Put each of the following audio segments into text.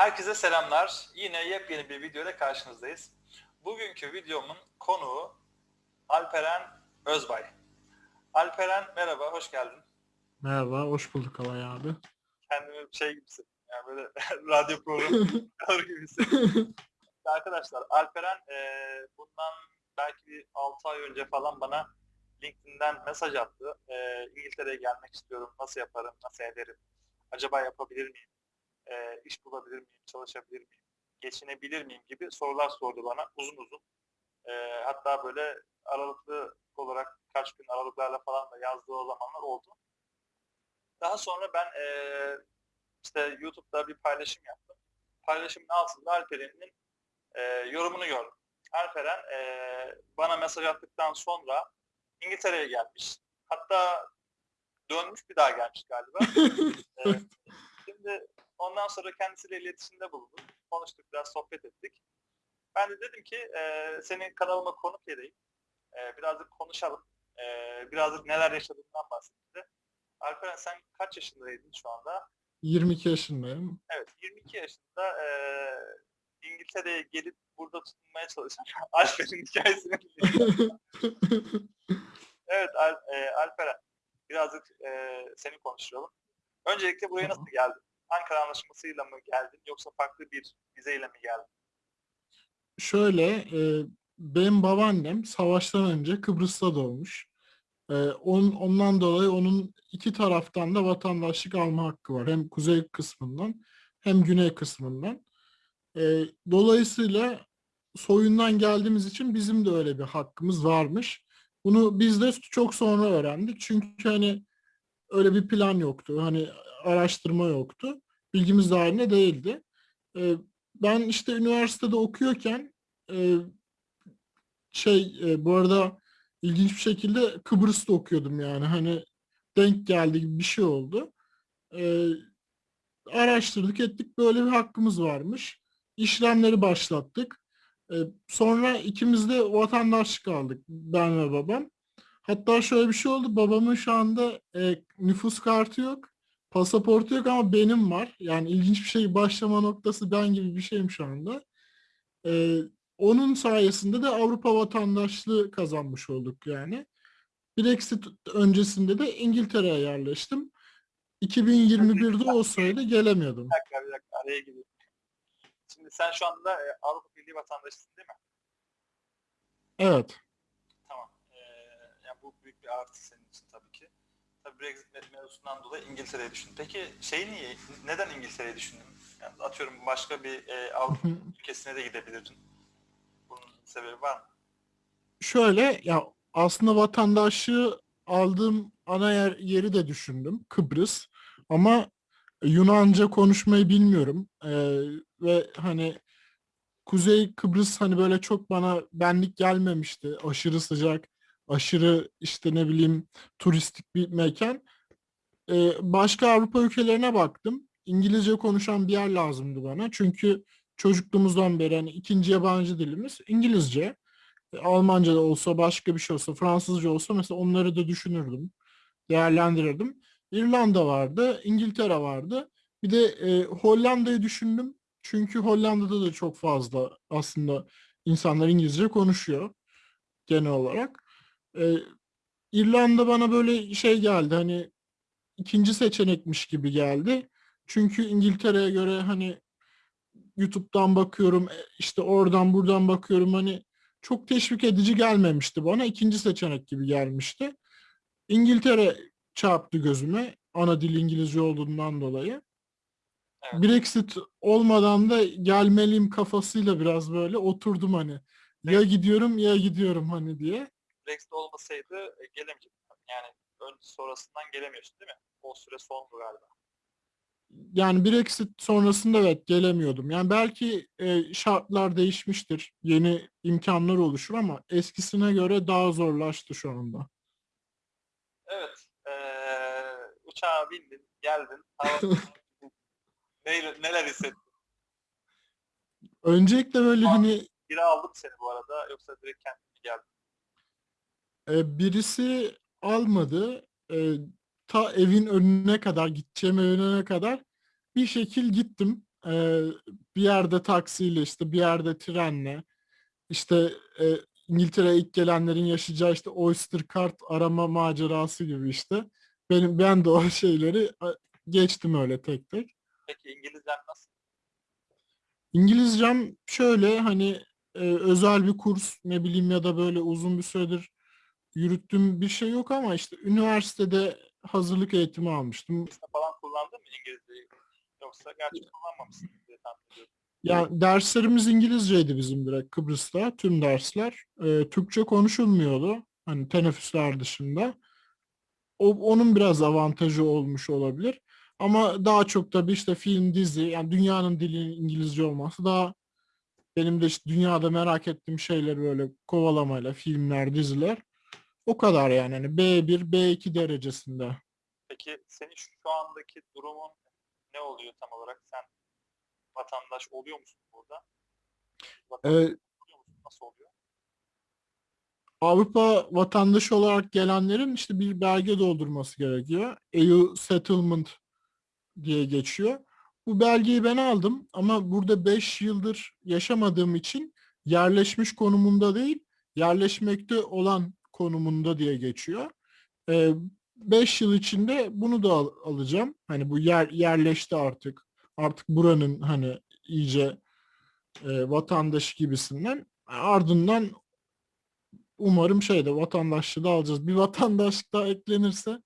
Herkese selamlar. Yine yepyeni bir video ile karşınızdayız. Bugünkü videomun konuğu Alperen Özbay. Alperen merhaba, hoş geldin. Merhaba, hoş bulduk Alay abi. Kendimi şey gibisin, yani böyle radyo programı gibisin. Arkadaşlar Alperen e, bundan belki bir 6 ay önce falan bana LinkedIn'den mesaj attı. E, İngiltere'ye gelmek istiyorum, nasıl yaparım, nasıl ederim, acaba yapabilir miyim? E, iş bulabilir miyim, çalışabilir miyim, geçinebilir miyim gibi sorular sordu bana uzun uzun. E, hatta böyle aralıklı olarak kaç gün aralıklarla falan da yazdığı o zamanlar oldu. Daha sonra ben e, işte YouTube'da bir paylaşım yaptım. Paylaşımın altında Alperen'in e, yorumunu gördüm. Alperen e, bana mesaj attıktan sonra İngiltere'ye gelmiş. Hatta dönmüş bir daha gelmiş galiba. e, Ondan sonra kendisiyle iletişimde bulundum. Konuştuk biraz sohbet ettik. Ben de dedim ki e, senin kanalıma konuk edeyim. E, birazcık konuşalım. E, birazcık neler yaşadığından bahsetti. Alperen sen kaç yaşındaydın şu anda? 22 yaşındayım. Evet 22 yaşında e, İngiltere'ye gelip burada tutunmaya çalışan Alper'in hikayesini Evet Al, e, Alperen birazcık e, seni konuşalım. Öncelikle buraya nasıl geldin? Ankara Anlaşması'yla mı geldin yoksa farklı bir vizeyle mi geldin? Şöyle, e, benim babaannem savaştan önce Kıbrıs'ta doğmuş. E, on, ondan dolayı onun iki taraftan da vatandaşlık alma hakkı var. Hem kuzey kısmından hem güney kısmından. E, dolayısıyla soyundan geldiğimiz için bizim de öyle bir hakkımız varmış. Bunu biz de çok sonra öğrendik. Çünkü hani öyle bir plan yoktu. Hani araştırma yoktu. Bilgimiz dahilinde değildi. E, ben işte üniversitede okuyorken e, şey e, bu arada ilginç bir şekilde Kıbrıs'ta okuyordum yani hani denk geldi gibi bir şey oldu. E, araştırdık ettik böyle bir hakkımız varmış. İşlemleri başlattık. E, sonra ikimiz de vatandaşlık aldık ben ve babam. Hatta şöyle bir şey oldu. Babamın şu anda e, nüfus kartı yok. Pasaportu yok ama benim var. Yani ilginç bir şey başlama noktası ben gibi bir şeyim şu anda. E, onun sayesinde de Avrupa vatandaşlığı kazanmış olduk yani. Brexit öncesinde de İngiltere'ye yerleştim. 2021'de olsaydı gelemiyordum. Bir dakika bir dakika araya gireyim. Şimdi sen şu anda e, Avrupa Birliği vatandaşısın değil mi? Evet. Tamam. Ee, yani bu büyük bir artı senin. Tabii Brexit mevzusundan dolayı İngiltere'ye düşündün. Peki şey niye, neden İngiltere'ye düşündün? Yani atıyorum başka bir e, Avrupa ülkesine de gidebilirdin. Bunun sebebi var mı? Şöyle ya aslında vatandaşlığı aldığım ana yer, yeri de düşündüm. Kıbrıs. Ama Yunanca konuşmayı bilmiyorum. Ee, ve hani Kuzey Kıbrıs hani böyle çok bana benlik gelmemişti. Aşırı sıcak, aşırı işte ne bileyim turistik bir mekan. Ee, başka Avrupa ülkelerine baktım. İngilizce konuşan bir yer lazımdı bana. Çünkü çocukluğumuzdan beri hani ikinci yabancı dilimiz İngilizce. E, Almanca da olsa, başka bir şey olsa, Fransızca olsa mesela onları da düşünürdüm. Değerlendirirdim. İrlanda vardı, İngiltere vardı. Bir de e, Hollanda'yı düşündüm. Çünkü Hollanda'da da çok fazla aslında insanlar İngilizce konuşuyor genel olarak. E, İrlanda bana böyle şey geldi hani ikinci seçenekmiş gibi geldi. Çünkü İngiltere'ye göre hani YouTube'dan bakıyorum, e, işte oradan buradan bakıyorum hani çok teşvik edici gelmemişti bana. ikinci seçenek gibi gelmişti. İngiltere çarptı gözüme ana dil İngilizce olduğundan dolayı. Evet. Brexit olmadan da gelmeliyim kafasıyla biraz böyle oturdum hani. Ya gidiyorum ya gidiyorum hani diye. Brexit olmasaydı e, gelemeyecektin. Yani ön sonrasından gelemiyorsun değil mi? O süre sondu galiba. Yani Brexit sonrasında evet gelemiyordum. Yani belki e, şartlar değişmiştir. Yeni imkanlar oluşur ama eskisine göre daha zorlaştı şu anda. Evet. Ee, uçağa bindin, geldin. neler, neler hissettin? Öncelikle böyle hani Biri aldı mı seni bu arada yoksa direkt kendin mi geldin? E, birisi almadı. E, ta evin önüne kadar, gideceğim önüne kadar bir şekil gittim. E, bir yerde taksiyle işte bir yerde trenle işte e, İngiltere'ye ilk gelenlerin yaşayacağı işte Oyster Card arama macerası gibi işte. Benim ben de o şeyleri geçtim öyle tek tek. Peki İngilizcen nasıl? İngilizcem şöyle hani e, özel bir kurs ne bileyim ya da böyle uzun bir süredir yürüttüğüm bir şey yok ama işte üniversitede hazırlık eğitimi almıştım. Falan kullandın mı İngilizceyi? Yoksa gerçi kullanmamışsın diye tahmin ediyorum. Yani derslerimiz İngilizceydi bizim direkt Kıbrıs'ta tüm dersler. Ee, Türkçe konuşulmuyordu. Hani teneffüsler dışında. O, onun biraz avantajı olmuş olabilir. Ama daha çok tabii işte film, dizi yani dünyanın dili İngilizce olması daha benim de işte dünyada merak ettiğim şeyleri böyle kovalamayla filmler, diziler o kadar yani hani B1, B2 derecesinde. Peki senin şu andaki durumun ne oluyor tam olarak? Sen vatandaş oluyor musun burada? Vatandaş Ee, oluyor musun? Nasıl oluyor? Avrupa vatandaşı olarak gelenlerin işte bir belge doldurması gerekiyor. EU Settlement diye geçiyor. Bu belgeyi ben aldım ama burada 5 yıldır yaşamadığım için yerleşmiş konumunda değil, yerleşmekte olan konumunda diye geçiyor. 5 yıl içinde bunu da al- alacağım. Hani bu yer yerleşti artık. Artık buranın hani iyice e, vatandaşı gibisinden. Ardından umarım şeyde vatandaşlığı da alacağız. Bir vatandaşlık daha eklenirse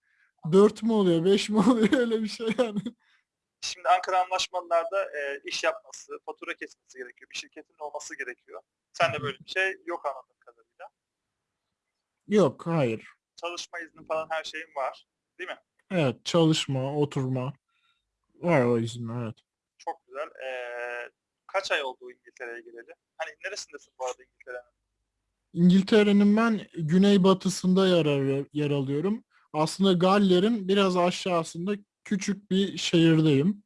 4 mü oluyor, 5 mi oluyor öyle bir şey yani. Şimdi Ankara anlaşmalarda e, iş yapması, fatura kesmesi gerekiyor. Bir şirketin olması gerekiyor. Sen de böyle bir şey yok kadarıyla. Yok, hayır. Çalışma izni falan her şeyin var. Değil mi? Evet, çalışma, oturma. Var o izin, evet. Çok güzel. E, kaç ay oldu İngiltere'ye geleli? Hani neresindesin bu arada İngiltere'nin? İngiltere'nin ben güneybatısında yer, yer alıyorum. Aslında Galler'in biraz aşağısında küçük bir şehirdeyim.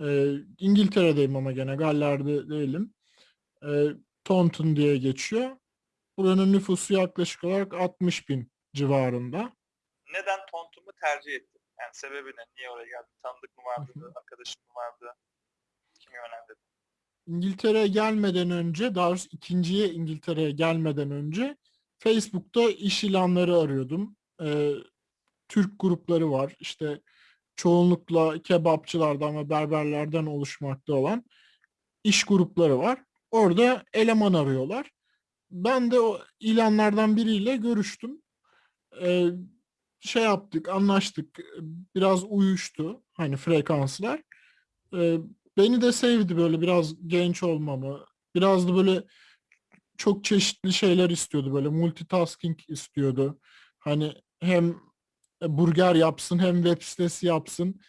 Ee, İngiltere'deyim ama gene Galler'de değilim. Ee, Taunton diye geçiyor. Buranın nüfusu yaklaşık olarak 60 bin civarında. Neden Tontum'u tercih ettin? Yani sebebi ne? Niye oraya geldin? Tanıdık mı vardı? Arkadaşın mı vardı? Kim yönlendirdi? İngiltere'ye gelmeden önce, daha doğrusu ikinciye İngiltere'ye gelmeden önce Facebook'ta iş ilanları arıyordum. Ee, Türk grupları var. İşte çoğunlukla kebapçılardan ve berberlerden oluşmakta olan iş grupları var. Orada eleman arıyorlar. Ben de o ilanlardan biriyle görüştüm. Ee, şey yaptık, anlaştık. Biraz uyuştu hani frekanslar. Ee, beni de sevdi böyle biraz genç olmamı. Biraz da böyle çok çeşitli şeyler istiyordu böyle multitasking istiyordu. Hani hem burger yapsın hem web sitesi yapsın.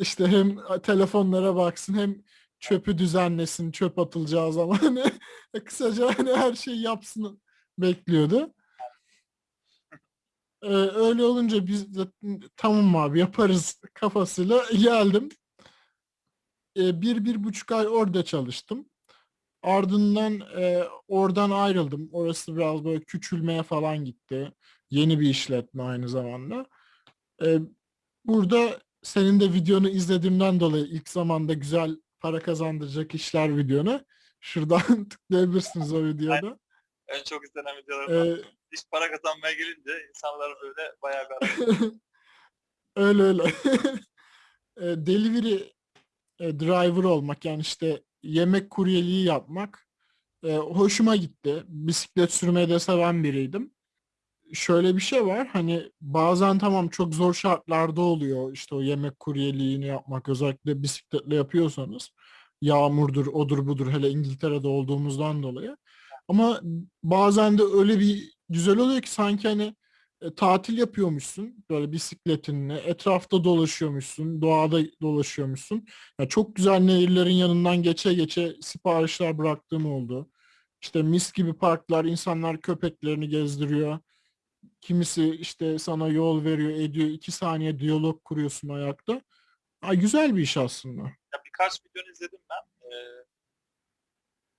işte hem telefonlara baksın hem çöpü düzenlesin çöp atılacağı zaman. Hani kısaca hani her şeyi yapsın bekliyordu. Ee, öyle olunca biz de tamam abi yaparız kafasıyla geldim. Ee, bir, bir buçuk ay orada çalıştım. Ardından e, oradan ayrıldım. Orası biraz böyle küçülmeye falan gitti. Yeni bir işletme aynı zamanda. Ee, burada senin de videonu izlediğimden dolayı ilk zamanda güzel para kazandıracak işler videonu. Şuradan tıklayabilirsiniz o videoda. En çok izlenen videolardan. Ee, İş para kazanmaya gelince insanlar böyle bayağı bir öyle öyle. E, Delivery e, driver olmak yani işte yemek kuryeliği yapmak e, hoşuma gitti. Bisiklet sürmeyi de seven biriydim. Şöyle bir şey var hani bazen tamam çok zor şartlarda oluyor işte o yemek kuryeliğini yapmak özellikle bisikletle yapıyorsanız yağmurdur odur budur hele İngiltere'de olduğumuzdan dolayı. Ama bazen de öyle bir güzel oluyor ki sanki hani e, tatil yapıyormuşsun böyle bisikletinle etrafta dolaşıyormuşsun doğada dolaşıyormuşsun. Ya çok güzel nehirlerin yanından geçe geçe siparişler bıraktığım oldu. İşte mis gibi parklar insanlar köpeklerini gezdiriyor. Kimisi işte sana yol veriyor ediyor iki saniye diyalog kuruyorsun ayakta. Ay güzel bir iş aslında. Ya birkaç videonu izledim ben. Ee,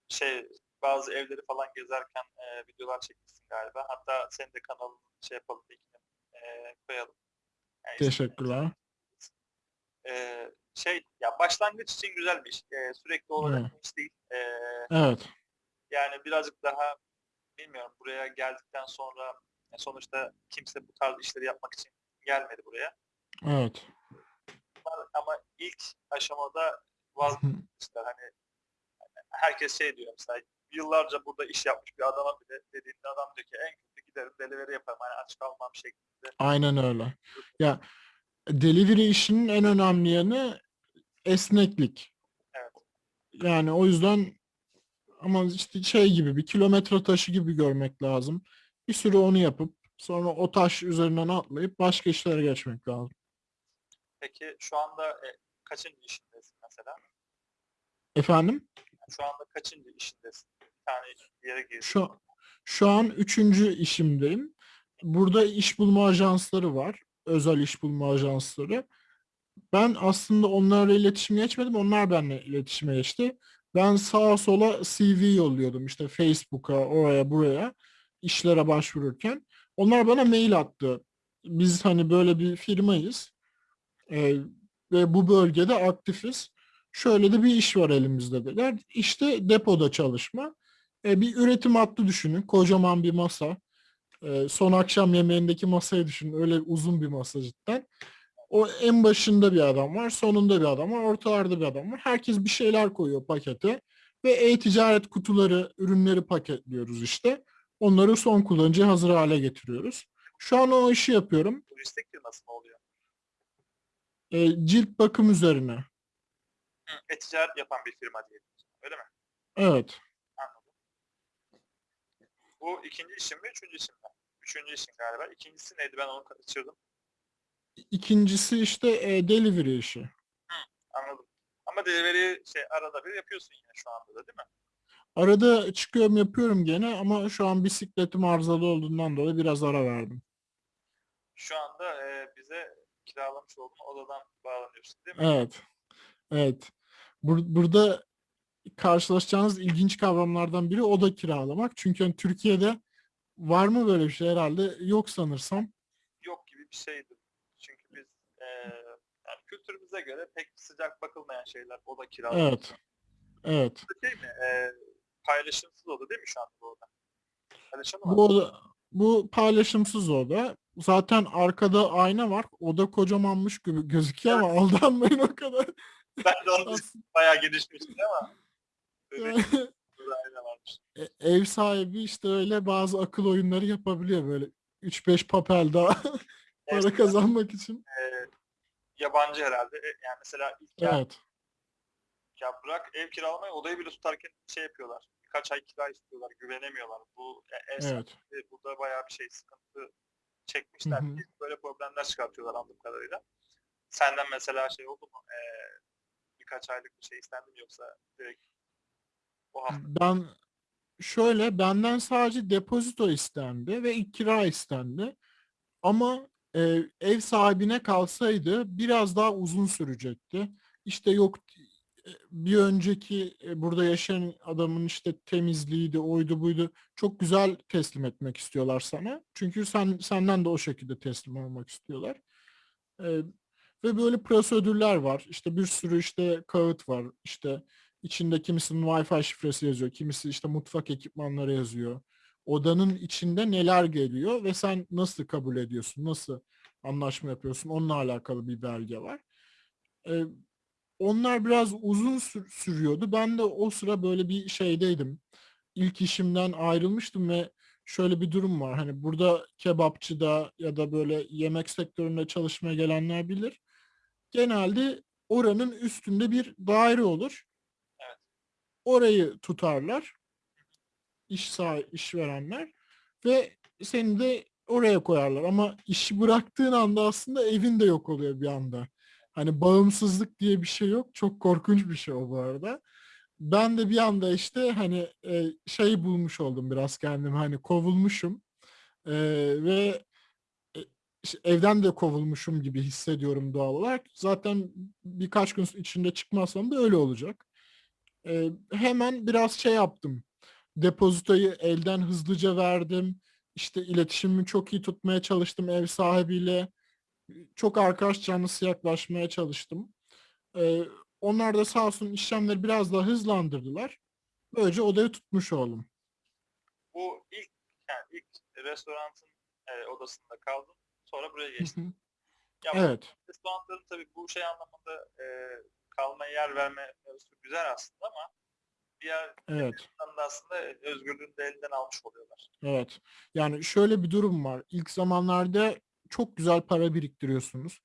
şey bazı evleri falan gezerken e, videolar çekmişsin galiba. Hatta senin de kanalını şey yapalım linkini e, koyalım. Yani Teşekkürler. Ee, şey ya başlangıç için güzel bir iş. Ee, sürekli olarak Evet. iş değil. Ee, Evet. yani birazcık daha bilmiyorum buraya geldikten sonra ya sonuçta kimse bu tarz işleri yapmak için gelmedi buraya. Evet. Ama ilk aşamada vazgeçmişler. Hani herkes şey diyor mesela yıllarca burada iş yapmış bir adama bile dediğinde adam diyor ki en kötü giderim delivery yaparım hani aç kalmam şeklinde. Aynen öyle. Ya delivery işinin en önemli yanı esneklik. Evet. Yani o yüzden ama işte şey gibi bir kilometre taşı gibi görmek lazım. Bir süre onu yapıp sonra o taş üzerinden atlayıp başka işlere geçmek lazım. Peki şu anda e, kaçıncı işindesin mesela? Efendim? Şu anda kaçıncı işindesin? Bir tane bir yere girdin. Şu şu an üçüncü işimdeyim. Burada iş bulma ajansları var. Özel iş bulma ajansları. Ben aslında onlarla iletişime geçmedim. Onlar benimle iletişime geçti. Ben sağa sola CV yolluyordum. işte Facebook'a, oraya, buraya işlere başvururken. Onlar bana mail attı. Biz hani böyle bir firmayız. Ee, ve bu bölgede aktifiz. Şöyle de bir iş var elimizde dediler. İşte depoda çalışma. E, bir üretim hattı düşünün. Kocaman bir masa. E, son akşam yemeğindeki masayı düşünün. Öyle uzun bir masa cidden. O en başında bir adam var, sonunda bir adam var, ortalarda bir adam var. Herkes bir şeyler koyuyor pakete ve e-ticaret kutuları, ürünleri paketliyoruz işte. Onları son kullanıcıya hazır hale getiriyoruz. Şu an o işi yapıyorum. Turistik firması mı oluyor? E, cilt bakım üzerine. Hı, E-ticaret yapan bir firma diyelim. Öyle mi? Evet. Anladım. Bu ikinci işin mi, üçüncü işin mi? Üçüncü işin galiba. İkincisi neydi? Ben onu kaçırdım. İkincisi işte e, delivery işi. Anladım. Ama delivery şey arada bir yapıyorsun yine şu anda da değil mi? Arada çıkıyorum yapıyorum gene ama şu an bisikletim arızalı olduğundan dolayı biraz ara verdim. Şu anda e, bize kiralamış olduğun odadan bağlanıyorsun değil mi? Evet. Evet. Bur- burada karşılaşacağınız ilginç kavramlardan biri oda kiralamak. Çünkü hani Türkiye'de var mı böyle bir şey herhalde? Yok sanırsam. Yok gibi bir şeydi. Çünkü biz e, yani kültürümüze göre pek sıcak bakılmayan şeyler oda kiralamak. Evet. Evet. Şey mi? E, paylaşımsız oda değil mi şu anda bu oda? Paylaşımı var. Bu oda, bu paylaşımsız oda. Zaten arkada ayna var. Oda kocamanmış gibi gözüküyor ama aldanmayın o kadar. Ben de onu. Bayağı genişmişti ama. Böyle. E- ev sahibi işte öyle bazı akıl oyunları yapabiliyor böyle 3-5 papel daha para kazanmak için. e, yabancı herhalde. E, Yani mesela ilk ya, Evet. ya bırak ev kiralamayı odayı bile tutarken şey yapıyorlar. Birkaç ay kira istiyorlar. Güvenemiyorlar. Bu e, ev Evet. sahibi burada bayağı bir şey sıkıntı çekmişler. Hı hı. Böyle problemler çıkartıyorlar anladığım kadarıyla. Senden mesela şey oldu mu? E, birkaç aylık bir şey istendi mi yoksa direkt o hafta Ben şöyle benden sadece depozito istendi ve ilk kira istendi. Ama e, ev sahibine kalsaydı biraz daha uzun sürecekti. İşte yok bir önceki e, burada yaşayan adamın işte temizliğiydi, oydu buydu. Çok güzel teslim etmek istiyorlar sana. Çünkü sen senden de o şekilde teslim olmak istiyorlar. E, ve böyle prosedürler var. İşte bir sürü işte kağıt var. İşte içinde kimisinin Wi-Fi şifresi yazıyor, kimisi işte mutfak ekipmanları yazıyor. Odanın içinde neler geliyor ve sen nasıl kabul ediyorsun, nasıl anlaşma yapıyorsun onunla alakalı bir belge var. Ee, onlar biraz uzun sür- sürüyordu. Ben de o sıra böyle bir şeydeydim. İlk işimden ayrılmıştım ve şöyle bir durum var. Hani burada kebapçıda ya da böyle yemek sektöründe çalışmaya gelenler bilir. Genelde oranın üstünde bir daire olur. Orayı tutarlar. İş sahibi, işverenler ve seni de oraya koyarlar. Ama işi bıraktığın anda aslında evin de yok oluyor bir anda. Hani bağımsızlık diye bir şey yok. Çok korkunç bir şey o bu arada. Ben de bir anda işte hani e, şey bulmuş oldum biraz kendim hani kovulmuşum E, ve e, evden de kovulmuşum gibi hissediyorum doğal olarak. Zaten birkaç gün içinde çıkmazsam da öyle olacak. E, hemen biraz şey yaptım. Depozitoyu elden hızlıca verdim. İşte iletişimimi çok iyi tutmaya çalıştım ev sahibiyle. Çok arkadaş canlısı yaklaşmaya çalıştım. Ee, onlar da sağ olsun işlemleri biraz daha hızlandırdılar. Böylece odayı tutmuş oldum. Bu ilk yani ilk restoranın e, odasında kaldın. Sonra buraya hı. Ya Evet. restoranların tabii bu şey anlamında e, kalmaya yer verme mevzusu güzel aslında ama diğer Evet. da aslında özgürlüğünü de elinden almış oluyorlar. Evet. Yani şöyle bir durum var. İlk zamanlarda çok güzel para biriktiriyorsunuz.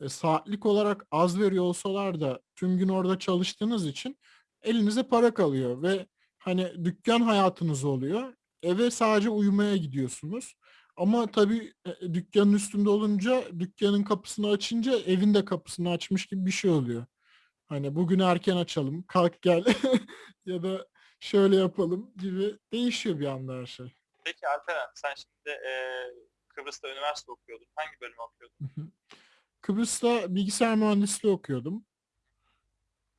E, saatlik olarak az veriyor olsalar da tüm gün orada çalıştığınız için elinize para kalıyor ve hani dükkan hayatınız oluyor. Eve sadece uyumaya gidiyorsunuz. Ama tabii e, dükkanın üstünde olunca dükkanın kapısını açınca evin de kapısını açmış gibi bir şey oluyor. Hani bugün erken açalım, kalk gel ya da şöyle yapalım gibi değişiyor bir anda her şey. Peki Alperen sen şimdi e, Kıbrıs'ta üniversite okuyordun. Hangi bölümü okuyordun? Hı hı. Kıbrıs'ta bilgisayar mühendisliği okuyordum.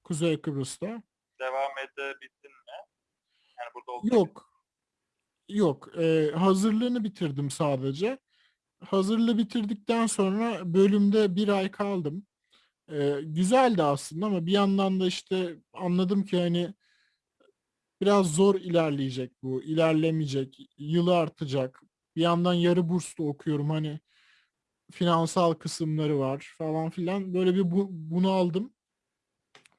Kuzey Kıbrıs'ta. Devam edebildin mi? Yani burada olduğun Yok. Yok. Ee, hazırlığını bitirdim sadece. Hazırlığı bitirdikten sonra bölümde bir ay kaldım. Ee, güzeldi aslında ama bir yandan da işte anladım ki hani biraz zor ilerleyecek bu. ilerlemeyecek. Yılı artacak. Bir yandan yarı burslu okuyorum hani finansal kısımları var falan filan. Böyle bir bu, bunu aldım.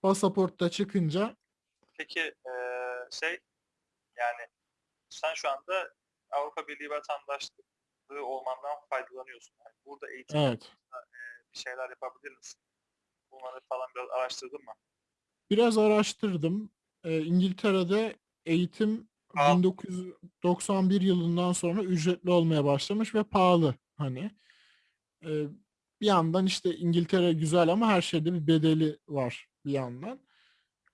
Pasaportta çıkınca Peki e, şey yani sen şu anda Avrupa Birliği vatandaşlığı olmandan faydalanıyorsun. Yani burada eğitim evet. bir şeyler yapabilir misin? Bunları falan biraz araştırdın mı? Biraz araştırdım. Ee, İngiltere'de eğitim Aa. 1991 yılından sonra ücretli olmaya başlamış ve pahalı hani. Ee, bir yandan işte İngiltere güzel ama her şeyde bir bedeli var bir yandan.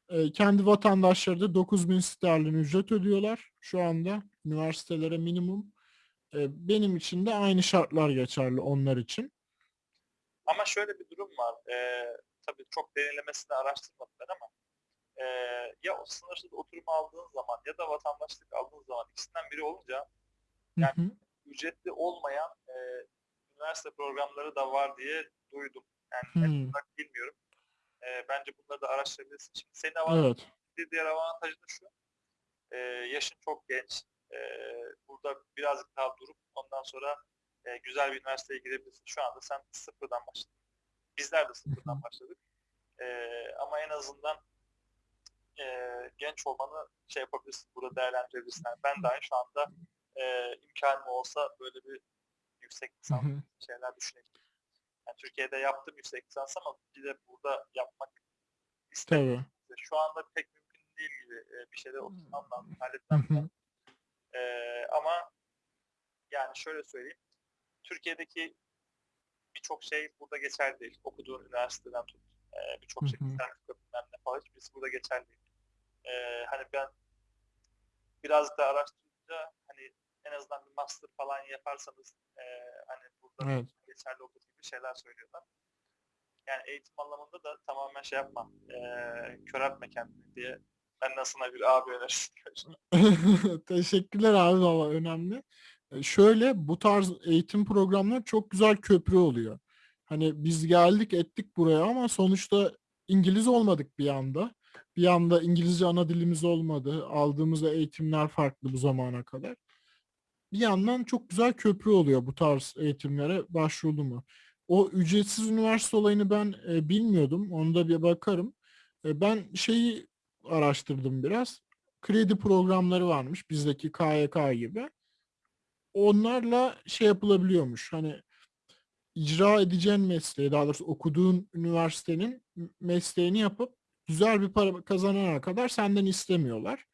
Ee, kendi vatandaşları da 9000 sterlin ücret ödüyorlar şu anda üniversitelere minimum. Ee, benim için de aynı şartlar geçerli onlar için. Ama şöyle bir durum var. E, tabii çok derinlemesine araştırmadım ben ama e, ya o sınırsız oturum aldığın zaman ya da vatandaşlık aldığın zaman ikisinden biri olunca Hı Yani- hı, ücretli olmayan e, üniversite programları da var diye duydum. Yani hı. net olarak bilmiyorum. E, bence bunları da araştırabilirsin. Şimdi senin avantajın Evet. diğer avantajı da şu. E, yaşın çok genç. E, burada birazcık daha durup ondan sonra e, güzel bir üniversiteye girebilirsin. Şu anda sen sıfırdan başladın. Bizler de sıfırdan başladık. E, ama en azından e, genç olmanı şey yapabilirsin. Burada değerlendirebilirsin. Yani ben dahi şu anda e, imkanım olsa böyle bir yüksek lisans şeyler düşünebilirim. Yani Türkiye'de yaptım yüksek lisans ama bir de burada yapmak istedim. Tabii. Şu anda pek mümkün değil gibi e, bir şeyler oturtmam lazım, halletmem lazım. E, ama yani şöyle söyleyeyim. Türkiye'deki birçok şey burada geçerli değil. Okuduğun üniversiteden tut. E, birçok şey, sertifika bilmem ne falan hiçbirisi burada geçerli değil. E, hani ben biraz da araştırınca hani en azından bir master falan yaparsanız e, hani burada Evet. geçerli olur gibi şeyler söylüyorlar. Yani eğitim anlamında da tamamen şey yapma, e, köreltme kendini diye ben de sana bir abi önerisi Teşekkürler abi valla önemli. E, Şöyle bu tarz eğitim programları çok güzel köprü oluyor. Hani biz geldik ettik buraya ama sonuçta İngiliz olmadık bir anda. Bir anda İngilizce ana dilimiz olmadı. Aldığımız eğitimler farklı bu zamana kadar. Bir yandan çok güzel köprü oluyor bu tarz eğitimlere başvurdu mu. O ücretsiz üniversite olayını ben e, bilmiyordum. Onu da bir bakarım. E, ben şeyi araştırdım biraz. Kredi programları varmış bizdeki KYK gibi. Onlarla şey yapılabiliyormuş. Hani icra edeceğin mesleği, daha doğrusu okuduğun üniversitenin mesleğini yapıp güzel bir para kazanana kadar senden istemiyorlar.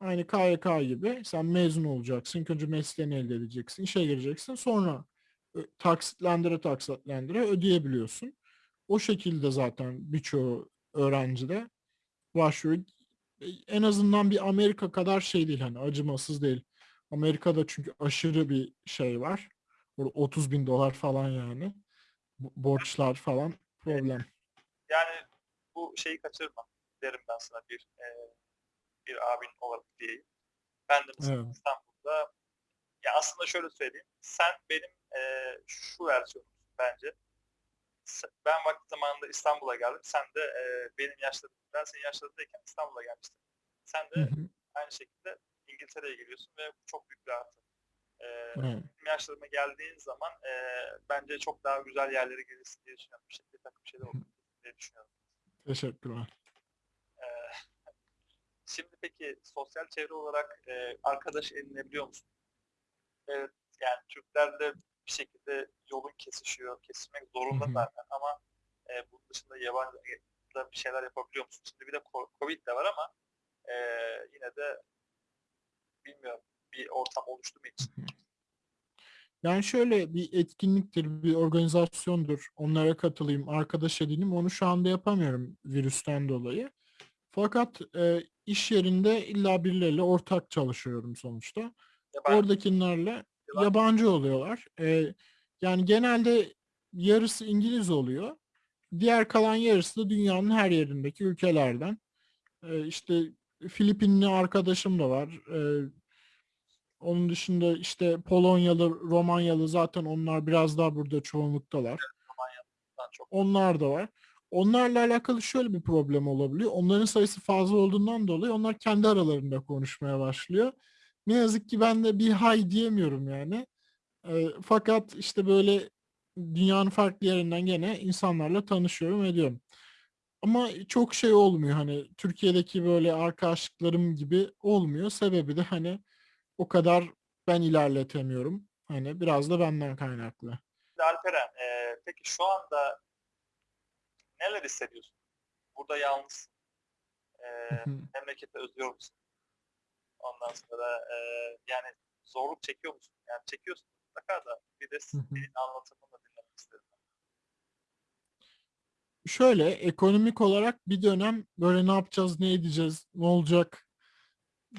Aynı KYK gibi sen mezun olacaksın. İlk önce mesleğini elde edeceksin. işe gireceksin. Sonra ö- taksitlendire taksitlendire ödeyebiliyorsun. O şekilde zaten birçoğu öğrenci de başvuruyor. E, En azından bir Amerika kadar şey değil hani acımasız değil. Amerika'da çünkü aşırı bir şey var. Burada 30 bin dolar falan yani. Borçlar falan problem. Yani bu şeyi kaçırma derim ben sana bir e, bir abin olarak diyeyim. Ben de mesela Evet. İstanbul'da ya aslında şöyle söyleyeyim. Sen benim e, şu versiyonum bence. ben vakti zamanında İstanbul'a geldim. Sen de e, benim yaşlarım, ben senin yaşlarındayken İstanbul'a gelmiştin. Sen Hı de hı, aynı şekilde İngiltere'ye geliyorsun ve bu çok büyük bir artı. E, benim yaşlarıma geldiğin zaman e, bence çok daha güzel yerlere gelirsin diye düşünüyorum. Bir, şey, bir takım şeyler olur diye düşünüyorum. Teşekkürler. E, şimdi peki sosyal çevre olarak e, arkadaş edinebiliyor musun? Evet, yani Türklerle bir şekilde yolun kesişiyor, kesişmek zorunda Hı hı. zaten ama e, bunun dışında yabancı da bir şeyler yapabiliyor musun? Şimdi bir de ko- Covid de var ama e, yine de bilmiyorum bir ortam oluştu mu hiç? Yani şöyle bir etkinliktir, bir organizasyondur. Onlara katılayım, arkadaş edineyim. Onu şu anda yapamıyorum virüsten dolayı. Fakat e, iş yerinde illa birileriyle ortak çalışıyorum sonuçta. Yabancı Oradakilerle Yabancı- yabancı oluyorlar. E, yani genelde yarısı İngiliz oluyor. Diğer kalan yarısı da dünyanın her yerindeki ülkelerden. E, işte Filipinli arkadaşım da var. E, onun dışında işte Polonyalı, Romanyalı zaten onlar biraz daha burada çoğunluktalar. Çok. Onlar da var. Onlarla alakalı şöyle bir problem olabiliyor. Onların sayısı fazla olduğundan dolayı onlar kendi aralarında konuşmaya başlıyor. Ne yazık ki ben de bir hay diyemiyorum yani. E, fakat işte böyle dünyanın farklı yerinden gene insanlarla tanışıyorum ediyorum. Ama çok şey olmuyor hani Türkiye'deki böyle arkadaşlıklarım gibi olmuyor. Sebebi de hani o kadar ben ilerletemiyorum. Hani biraz da benden kaynaklı. Alperen, e, peki şu anda neler hissediyorsun? Burada yalnız e, memlekete özlüyor musun? Ondan sonra e, yani zorluk çekiyor musun? Yani çekiyorsun mutlaka da bir de senin anlatımını da dinlemek istedim. Şöyle ekonomik olarak bir dönem böyle ne yapacağız, ne edeceğiz, ne olacak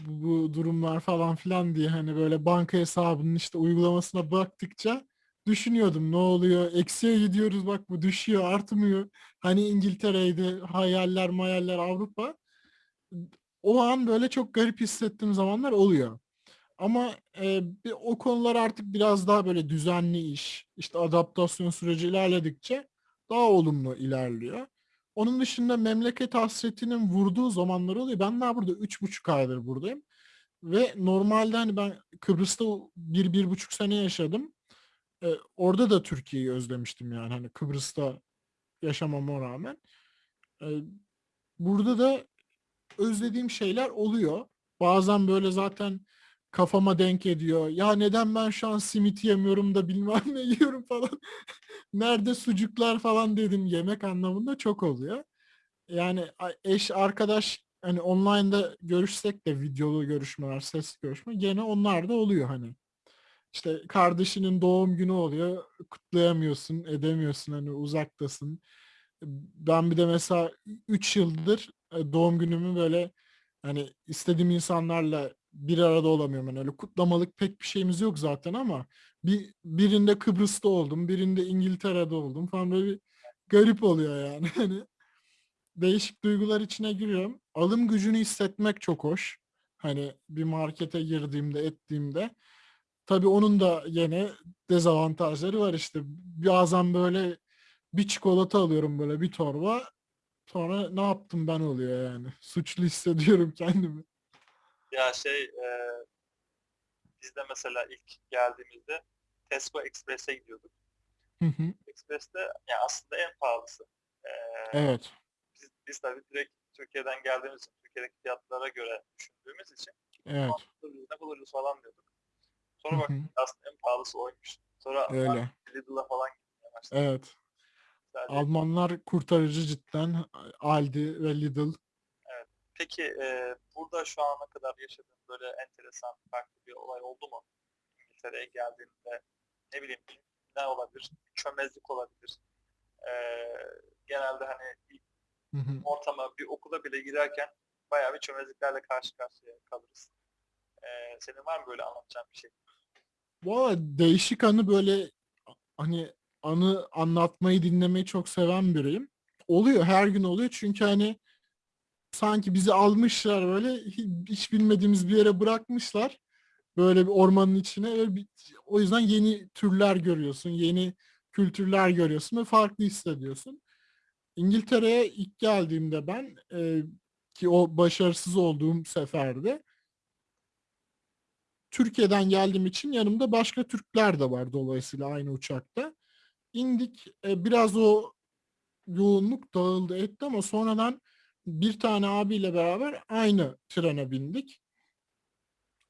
bu, durumlar falan filan diye hani böyle banka hesabının işte uygulamasına baktıkça düşünüyordum ne oluyor, eksiye gidiyoruz bak bu düşüyor, artmıyor. Hani İngiltere'ydi, hayaller, mayaller, Avrupa. O an böyle çok garip hissettiğim zamanlar oluyor. Ama e, o konular artık biraz daha böyle düzenli iş, işte adaptasyon süreci ilerledikçe daha olumlu ilerliyor. Onun dışında memleket hasretinin vurduğu zamanlar oluyor. Ben daha burada üç buçuk aydır buradayım. Ve normalde hani ben Kıbrıs'ta bir, bir buçuk sene yaşadım. E, orada da Türkiye'yi özlemiştim yani hani Kıbrıs'ta yaşamama rağmen. E, burada da özlediğim şeyler oluyor. Bazen böyle zaten kafama denk ediyor. Ya neden ben şu an simit yemiyorum da bilmem ne yiyorum falan. Nerede sucuklar falan dedim yemek anlamında çok oluyor. Yani eş arkadaş hani online'da görüşsek de videolu görüşmeler, ses görüşme gene onlar da oluyor hani. İşte kardeşinin doğum günü oluyor, kutlayamıyorsun, edemiyorsun hani uzaktasın. Ben bir de mesela 3 yıldır e, doğum günümü böyle hani istediğim insanlarla bir arada olamıyorum. Yani öyle kutlamalık pek bir şeyimiz yok zaten ama bir birinde Kıbrıs'ta oldum, birinde İngiltere'de oldum falan böyle bir garip oluyor yani. Hani değişik duygular içine giriyorum. Alım gücünü hissetmek çok hoş. Hani bir markete girdiğimde, ettiğimde. Tabii onun da yine dezavantajları var işte. Bazen böyle bir çikolata alıyorum böyle bir torba. Sonra ne yaptım ben oluyor yani. Suçlu hissediyorum kendimi. Ya şey e, biz de mesela ilk geldiğimizde Tesco Express'e gidiyorduk. Hı hı. Express'te yani aslında en pahalısı. E, Evet. biz, biz tabii direkt Türkiye'den geldiğimiz için, Türkiye'deki fiyatlara göre düşündüğümüz için Evet. ne buluruz falan diyorduk. Sonra Hı bak hı. aslında en pahalısı oymuş. Sonra Öyle. Lidl'a falan gitmeye başladık. Evet. Sadece- Almanlar kurtarıcı cidden. Aldi ve Lidl. Peki e, burada şu ana kadar yaşadığın böyle enteresan farklı bir olay oldu mu? İngiltere'ye geldiğinde ne bileyim ne olabilir? Çömezlik olabilir. E, genelde hani bir Hı hı. ortama, bir okula bile girerken bayağı bir çömezliklerle karşı karşıya kalırız. E, senin var mı böyle anlatacağın bir şey? Valla değişik anı böyle hani anı anlatmayı dinlemeyi çok seven biriyim. Oluyor her gün oluyor çünkü hani sanki bizi almışlar böyle hi- hiç bilmediğimiz bir yere bırakmışlar. Böyle bir ormanın içine. Öyle bir- o yüzden yeni türler görüyorsun. Yeni kültürler görüyorsun ve farklı hissediyorsun. İngiltere'ye ilk geldiğimde ben e, ki o başarısız olduğum seferde Türkiye'den geldiğim için yanımda başka Türkler de var dolayısıyla aynı uçakta. İndik e, biraz o yoğunluk dağıldı etti ama sonradan bir tane abiyle beraber aynı trene bindik.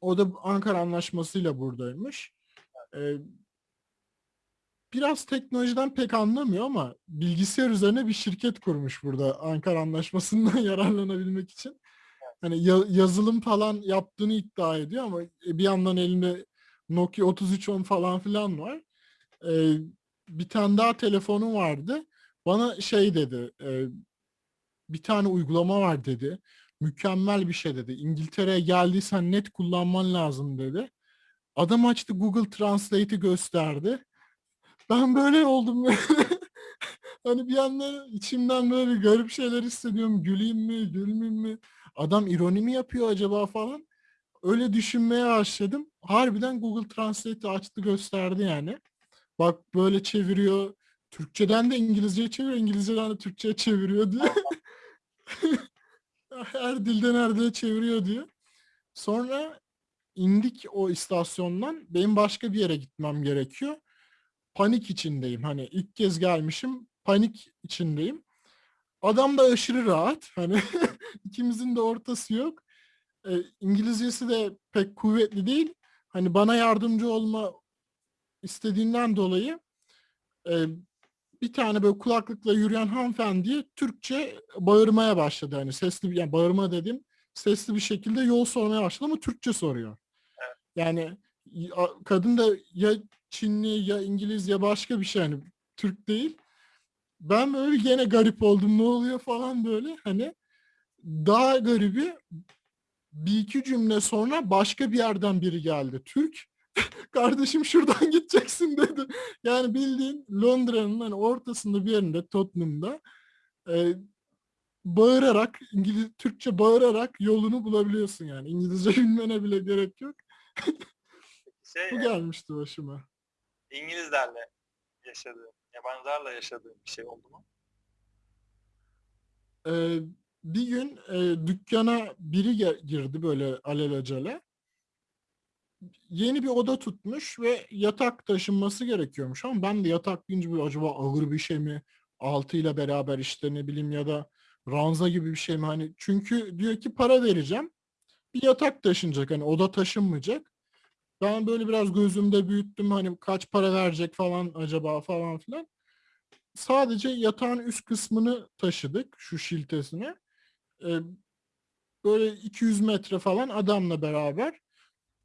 O da Ankara Anlaşması'yla buradaymış. Ee, biraz teknolojiden pek anlamıyor ama bilgisayar üzerine bir şirket kurmuş burada Ankara Anlaşması'ndan yararlanabilmek için. Hani ya- yazılım falan yaptığını iddia ediyor ama bir yandan elinde Nokia 3310 falan filan var. Ee, bir tane daha telefonu vardı. Bana şey dedi, e, bir tane uygulama var dedi. Mükemmel bir şey dedi. İngiltere'ye geldiysen net kullanman lazım dedi. Adam açtı Google Translate'i gösterdi. Ben böyle oldum. hani bir yandan içimden böyle bir garip şeyler hissediyorum. Güleyim mi, gülmeyeyim mi? Adam ironi mi yapıyor acaba falan. Öyle düşünmeye başladım. Harbiden Google Translate'i açtı gösterdi yani. Bak böyle çeviriyor. Türkçeden de İngilizceye çeviriyor, İngilizceden de Türkçe'ye çeviriyor diye. her dilden her dile çeviriyor diyor. Sonra indik o istasyondan. Benim başka bir yere gitmem gerekiyor. Panik içindeyim. Hani ilk kez gelmişim. Panik içindeyim. Adam da aşırı rahat. Hani ikimizin de ortası yok. E, İngilizcesi de pek kuvvetli değil. Hani bana yardımcı olma istediğinden dolayı e, bir tane böyle kulaklıkla yürüyen hanımefendiye Türkçe bağırmaya başladı. Hani sesli yani bağırma dedim sesli bir şekilde yol sormaya başladı ama Türkçe soruyor. Yani ya- kadın da ya Çinli ya İngiliz ya başka bir şey hani Türk değil. Ben böyle gene garip oldum ne oluyor falan böyle hani daha garibi bir iki cümle sonra başka bir yerden biri geldi. Türk kardeşim şuradan gideceksin dedi. Yani bildiğin Londra'nın hani ortasında bir yerinde Tottenham'da e, bağırarak İngiliz Türkçe bağırarak yolunu bulabiliyorsun yani. İngilizce bilmene bile gerek yok. Şey, Bu gelmişti başıma. İngilizlerle yaşadığım, yabancılarla yaşadığım bir şey oldu mu? Ee, bir gün e, dükkana biri girdi böyle alelacele. Yeni bir oda tutmuş ve yatak taşınması gerekiyormuş ama ben de yatak deyince böyle acaba ağır bir şey mi? Altıyla beraber işte ne bileyim ya da ranza gibi bir şey mi? Hani çünkü diyor ki para vereceğim. Bir yatak taşınacak hani oda taşınmayacak. Ben böyle biraz gözümde büyüttüm hani kaç para verecek falan acaba falan filan. Sadece yatağın üst kısmını taşıdık şu şiltesine. Ee, böyle 200 metre falan adamla beraber.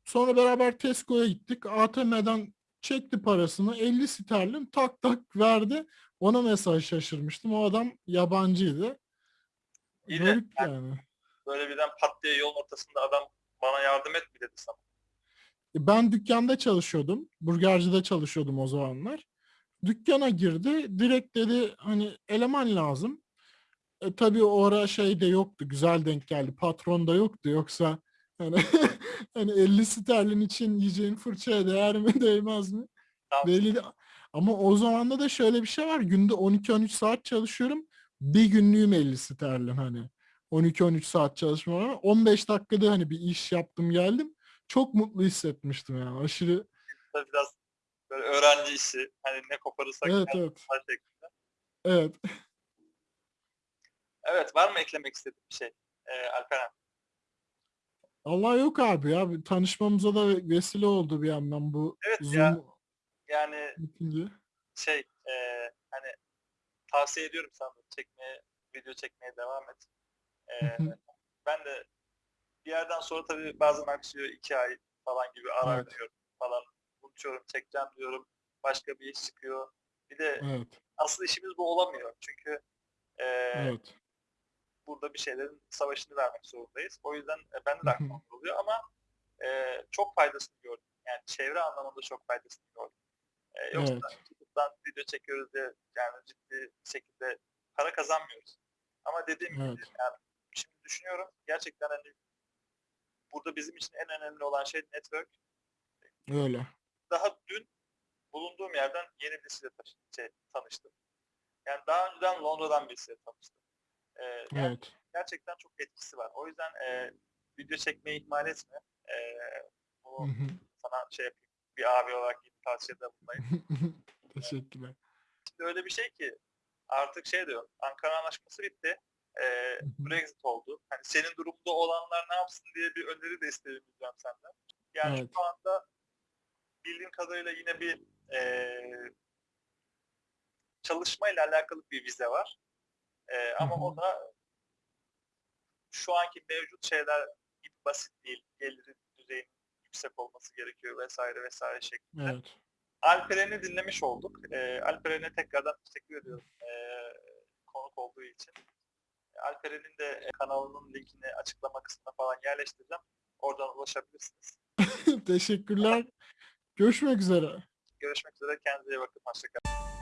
Sonra beraber Tesco'ya gittik. ATM'den çekti parasını. 50 sterlin tak tak verdi. Ona mesaj şaşırmıştım. O adam yabancıydı. İyi de Garip yani. Böyle birden pat diye yolun ortasında adam bana yardım et mi dedi sana? E, Ben dükkanda çalışıyordum. Burgercide çalışıyordum o zamanlar. Dükkana girdi. Direkt dedi hani eleman lazım. E, tabii o ara şey de yoktu. Güzel denk geldi. Patron da yoktu. Yoksa hani, hani 50 sterlin için yiyeceğin fırçaya değer mi değmez mi? Tamam. Belli de- Ama o zamanda da şöyle bir şey var. Günde 12-13 saat çalışıyorum. Bir günlüğüm 50 sterlin hani. 12-13 saat çalışma var. 15 dakikada hani bir iş yaptım geldim. Çok mutlu hissetmiştim yani. Aşırı biraz böyle öğrenci işi. Hani ne koparırsak evet evet, evet. şeklinde. Evet. Evet var mı eklemek istediğin bir şey? Ee, Alperen. Allah yok abi ya. Tanışmamıza da vesile oldu bir yandan bu Evet Zoom ya. Yani bitince. şey e, hani tavsiye ediyorum sana çekmeye, video çekmeye devam et. E, ben de bir yerden sonra tabii bazen aksıyor iki ay falan gibi ara Evet. veriyorum falan. Unutuyorum, çekeceğim diyorum. Başka bir iş çıkıyor. Bir de Evet. asıl işimiz bu olamıyor. Çünkü e, Evet. Burada bir şeylerin savaşını vermek zorundayız. O yüzden e, bende de hı. aklımda oluyor ama e, çok faydasını gördüm. Yani çevre anlamında çok faydasını gördüm. E, yoksa Evet. YouTube'dan video çekiyoruz diye yani ciddi şekilde para kazanmıyoruz. Ama dediğim gibi Evet. yani şimdi düşünüyorum gerçekten hani burada bizim için en önemli olan şey network. Öyle. Daha dün bulunduğum yerden yeni birisiyle şey, tanıştım. Yani daha önceden Londra'dan birisiyle tanıştım. Ee, yani Evet. gerçekten çok etkisi var. O yüzden e, video çekmeyi ihmal etme. E, hı. sana şey yapayım. Bir abi olarak yeni tavsiyede bulunayım. Teşekkürler. Şimdi öyle bir şey ki artık şey diyor. Ankara Anlaşması bitti. E. Brexit oldu. Hani senin durumda olanlar ne yapsın diye bir öneri de isteyebileceğim senden. Yani Evet. şu anda bildiğim kadarıyla yine bir e, çalışmayla alakalı bir vize var. E, ama o da şu anki mevcut şeyler gibi basit değil. Geliri düzeyinin yüksek olması gerekiyor vesaire vesaire şeklinde. Evet. Alperen'i dinlemiş olduk. E, Alperen'e tekrardan teşekkür ediyorum e, konuk olduğu için. Alperen'in de kanalının linkini açıklama kısmına falan yerleştireceğim. Oradan ulaşabilirsiniz. Teşekkürler. Görüşmek üzere. Görüşmek üzere. Kendinize iyi bakın. Hoşçakalın.